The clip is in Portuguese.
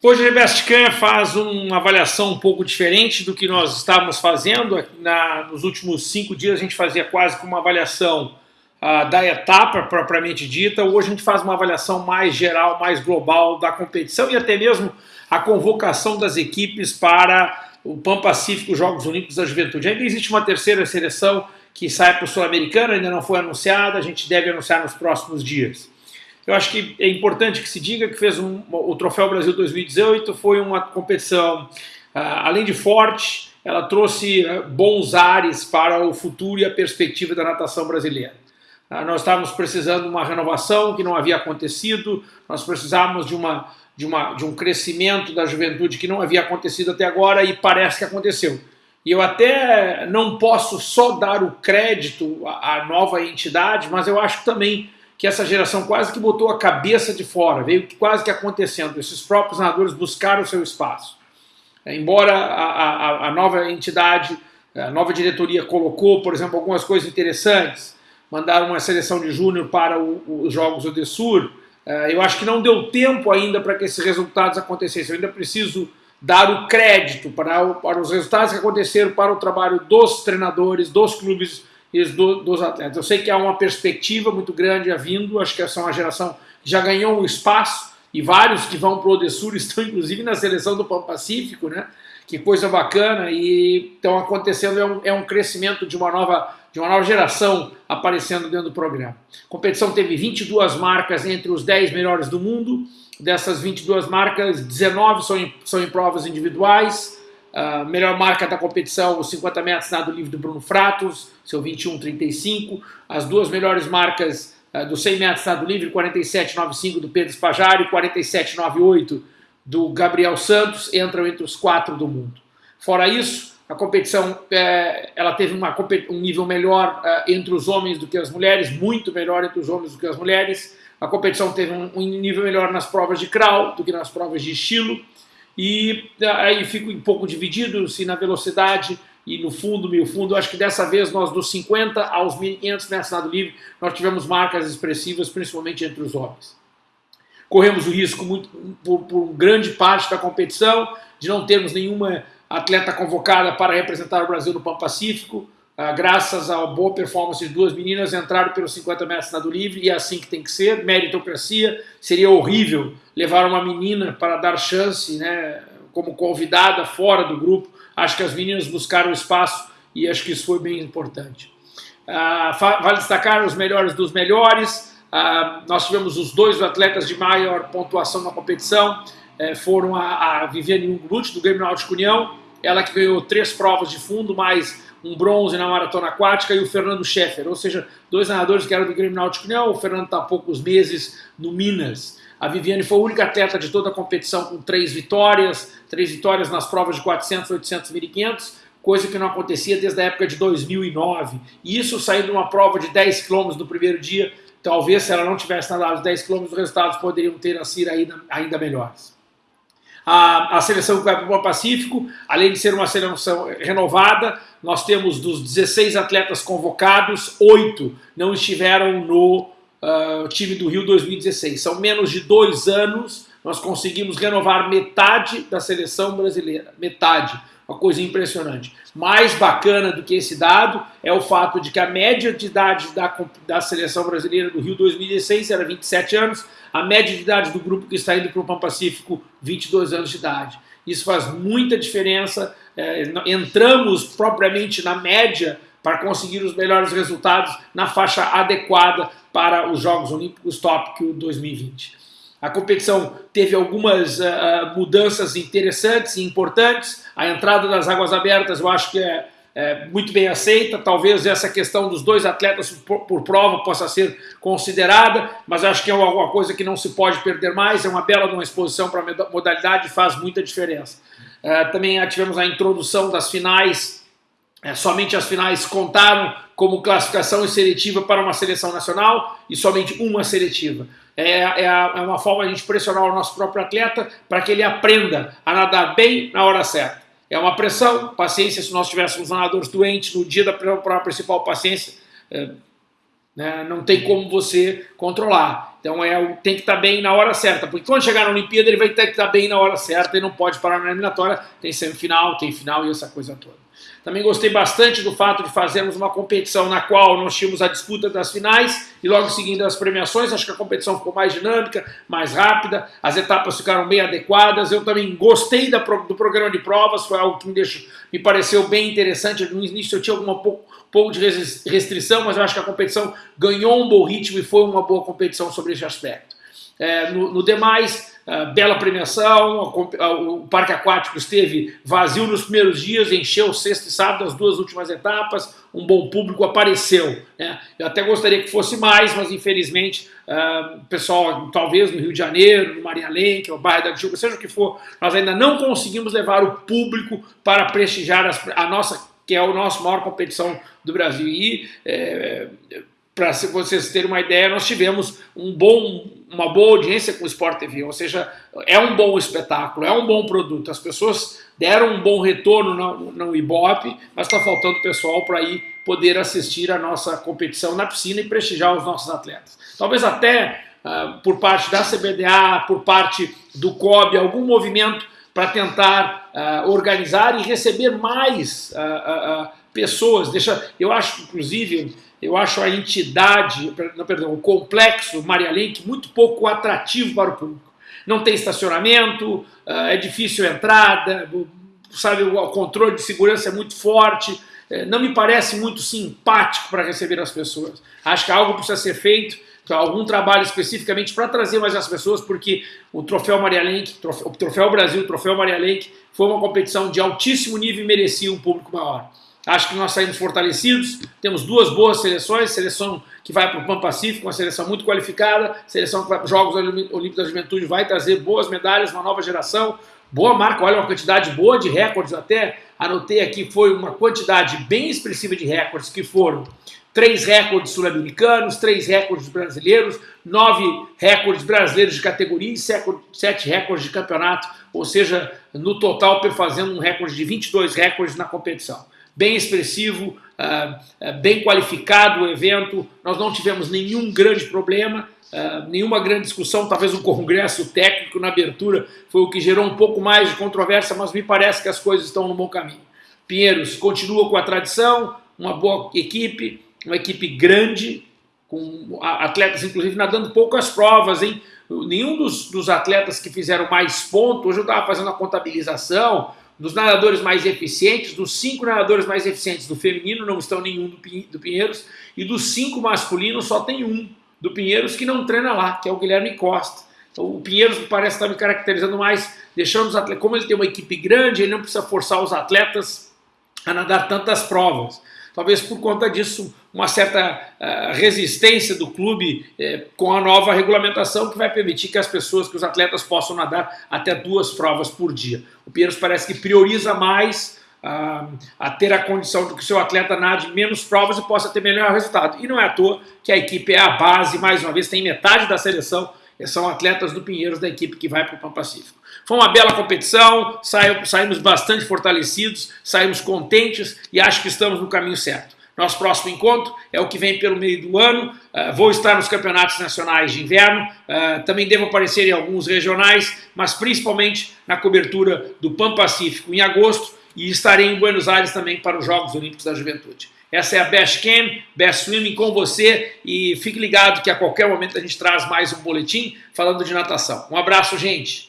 Hoje a Bestcan faz uma avaliação um pouco diferente do que nós estávamos fazendo. Na, nos últimos cinco dias a gente fazia quase que uma avaliação uh, da etapa propriamente dita. Hoje a gente faz uma avaliação mais geral, mais global da competição e até mesmo a convocação das equipes para o Pan Pacífico Jogos Olímpicos da Juventude. Ainda existe uma terceira seleção que sai para o Sul-Americano, ainda não foi anunciada, a gente deve anunciar nos próximos dias. Eu acho que é importante que se diga que fez um, o Troféu Brasil 2018 foi uma competição, uh, além de forte, ela trouxe uh, bons ares para o futuro e a perspectiva da natação brasileira. Uh, nós estávamos precisando de uma renovação que não havia acontecido, nós precisávamos de, uma, de, uma, de um crescimento da juventude que não havia acontecido até agora e parece que aconteceu. E eu até não posso só dar o crédito à, nova entidade, mas eu acho também que essa geração quase que botou a cabeça de fora, veio quase que acontecendo. Esses próprios narradores buscaram o seu espaço. É, embora a, a, a nova entidade, a nova diretoria colocou, por exemplo, algumas coisas interessantes, mandaram uma seleção de júnior para os Jogos do Sur, é, eu acho que não deu tempo ainda para que esses resultados acontecessem. Eu ainda preciso dar o crédito para, para os resultados que aconteceram para o trabalho dos treinadores, dos clubes do, dos atletas. Eu sei que há uma perspectiva muito grande vindo, acho que essa é uma geração que já ganhou um espaço, e vários que vão para o Odessur estão inclusive na seleção do Pan Pacífico, né? Que coisa bacana, e estão acontecendo, é um, é um crescimento de uma nova de uma nova geração aparecendo dentro do programa. A competição teve 22 marcas entre os 10 melhores do mundo, dessas 22 marcas, 19 são em, são em provas individuais, a melhor marca da competição, os 50 metros nado livre do Bruno Fratos, seu 21,35. As duas melhores marcas uh, do 100 metros nado livre, 47,95 do Pedro Spajari e 47,98 do Gabriel Santos, entram entre os quatro do mundo. Fora isso, a competição é, ela teve uma, um nível melhor uh, entre os homens do que as mulheres, muito melhor entre os homens do que as mulheres. A competição teve um, um nível melhor nas provas de crawl do que nas provas de estilo. E aí fico um pouco dividido se na velocidade e no fundo, meio fundo. Acho que dessa vez nós dos 50 aos 1500 metros nado livre, nós tivemos marcas expressivas, principalmente entre os homens. Corremos o risco muito, por, por grande parte da competição de não termos nenhuma atleta convocada para representar o Brasil no Pan Pacífico. Ah, graças à boa performance de duas meninas, entraram pelos 50 metros nado livre e é assim que tem que ser, meritocracia. Seria horrível levar uma menina para dar chance, né, como convidada fora do grupo. Acho que as meninas buscaram espaço e acho que isso foi bem importante. Ah, vale destacar os melhores dos melhores. Ah, nós tivemos os dois atletas de maior pontuação na competição. Eh, foram a, a Viviane Ungrut, do Grêmio Náutico União, ela que ganhou três provas de fundo, mais um bronze na maratona aquática, e o Fernando Scheffer, ou seja, dois nadadores que eram do Grêmio Náutico União, o Fernando está há poucos meses no Minas. A Viviane foi a única atleta de toda a competição com três vitórias, três vitórias nas provas de 400, 800, 1500, coisa que não acontecia desde a época de 2009. E isso saindo de uma prova de 10 km no primeiro dia, talvez se ela não tivesse nadado os 10 km, os resultados poderiam ter sido ainda, ainda melhores a, a seleção que vai para o Pacífico, além de ser uma seleção renovada, nós temos dos 16 atletas convocados, oito não estiveram no uh, time do Rio 2016. São menos de dois anos, nós conseguimos renovar metade da seleção brasileira, metade, uma coisa impressionante. Mais bacana do que esse dado é o fato de que a média de idade da, da seleção brasileira do Rio 2016 era 27 anos, a média de idade do grupo que está indo para o Pão Pacífico, 22 anos de idade. Isso faz muita diferença, é, entramos propriamente na média para conseguir os melhores resultados na faixa adequada para os Jogos Olímpicos Tóquio 2020. A competição teve algumas uh, mudanças interessantes e importantes. A entrada das águas abertas eu acho que é é, muito bem aceita. Talvez essa questão dos dois atletas por, por, prova possa ser considerada, mas acho que é alguma coisa que não se pode perder mais. É uma bela uma exposição para a modalidade faz muita diferença. É, também tivemos a introdução das finais, é, somente as finais contaram como classificação seletiva para uma seleção nacional e somente uma seletiva. É, é, é uma forma de a gente pressionar o nosso próprio atleta para que ele aprenda a nadar bem na hora certa. É uma pressão, paciência, se nós tivéssemos nadadores doentes no dia da prova principal, paciência, é, né, não tem como você controlar. Então é, tem que estar tá bem na hora certa, porque quando chegar na Olimpíada ele vai ter que estar tá bem na hora certa e não pode parar na eliminatória, tem semifinal, tem final e essa coisa toda. Também gostei bastante do fato de fazermos uma competição na qual nós tínhamos a disputa das finais e logo seguindo as premiações. Acho que a competição ficou mais dinâmica, mais rápida, as etapas ficaram bem adequadas. Eu também gostei do programa de provas, foi algo que me, deixou, me pareceu bem interessante. No início eu tinha alguma pouco, pouco de restrição, mas eu acho que a competição ganhou um bom ritmo e foi uma boa competição sobre esse aspecto. É, no, no, demais, uh, bela premiação, o parque aquático esteve vazio nos primeiros dias, encheu sexta e sábado as duas últimas etapas, um bom público apareceu. Né? Eu até gostaria que fosse mais, mas infelizmente uh, o pessoal, talvez no Rio de Janeiro, no Maria Lenk, no bairro da Tijuca, seja o que for, nós ainda não conseguimos levar o público para prestigiar as, a nossa, que é a nossa maior competição do Brasil. E é, para vocês terem uma ideia, nós tivemos um bom, uma boa audiência com o Sport TV, ou seja, é um bom espetáculo, é um bom produto. As pessoas deram um bom retorno no, no Ibope, mas está faltando pessoal para ir poder assistir a nossa competição na piscina e prestigiar os nossos atletas. Talvez até uh, por parte da CBDA, por parte do COB, algum movimento para tentar uh, organizar e receber mais uh, pessoas. Deixa, eu acho, inclusive, eu acho a entidade, não, perdão, o complexo Maria Lenk muito pouco atrativo para o público. Não tem estacionamento, ah, é difícil a entrada, sabe, o controle de segurança é muito forte, é, não me parece muito simpático para receber as pessoas. Acho que algo precisa ser feito, algum trabalho especificamente para trazer mais as pessoas, porque o Troféu Maria Lenk, o Troféu Brasil, o Troféu Maria Lenk, foi uma competição de altíssimo nível e merecia um público maior. Acho que nós saímos fortalecidos, temos duas boas seleções, seleção que vai para o Pan Pacífico, uma seleção muito qualificada, seleção que vai para os Jogos Olímpicos da Juventude, vai trazer boas medalhas, uma nova geração, boa marca, olha uma quantidade boa de recordes, até anotei aqui, foi uma quantidade bem expressiva de recordes, que foram três recordes sul-americanos, três recordes brasileiros, nove recordes brasileiros de categoria e sete recordes de campeonato, ou seja, no total fazendo um recorde de 22 recordes na competição bem expressivo, uh, bem qualificado o evento, nós não tivemos nenhum grande problema, uh, nenhuma grande discussão, talvez o congresso técnico na abertura foi o que gerou um pouco mais de controvérsia, mas me parece que as coisas estão no bom caminho. Pinheiros continua com a tradição, uma boa equipe, uma equipe grande, com atletas inclusive nadando poucas provas, hein? Nenhum dos, dos atletas que fizeram mais pontos, hoje eu estava fazendo a contabilização, dos nadadores mais eficientes, dos cinco nadadores mais eficientes do feminino, não estão nenhum do Pinheiros, e dos cinco masculinos só tem um do Pinheiros que não treina lá, que é o Guilherme Costa. Então, o Pinheiros parece estar me caracterizando mais, deixando os atletas, como ele tem uma equipe grande, ele não precisa forçar os atletas a nadar tantas provas talvez por conta disso, uma certa uh, resistência do clube uh, com a nova regulamentação que vai permitir que as pessoas, que os atletas possam nadar até duas provas por dia. O Pinheiros parece que prioriza mais uh, a ter a condição de que o seu atleta nade menos provas e possa ter melhor resultado. E não é à toa que a equipe é a base, mais uma vez, tem metade da seleção são atletas do Pinheiros da equipe que vai para o Pan Pacífico. Foi uma bela competição, saímos bastante fortalecidos, saímos contentes e acho que estamos no caminho certo. Nosso próximo encontro é o que vem pelo meio do ano, uh, vou estar nos campeonatos nacionais de inverno, uh, também devo aparecer em alguns regionais, mas principalmente na cobertura do Pan Pacífico em agosto e estarei em Buenos Aires também para os Jogos Olímpicos da Juventude. Essa é a Best Cam, Best Swimming com você e fique ligado que a qualquer momento a gente traz mais um boletim falando de natação. Um abraço, gente!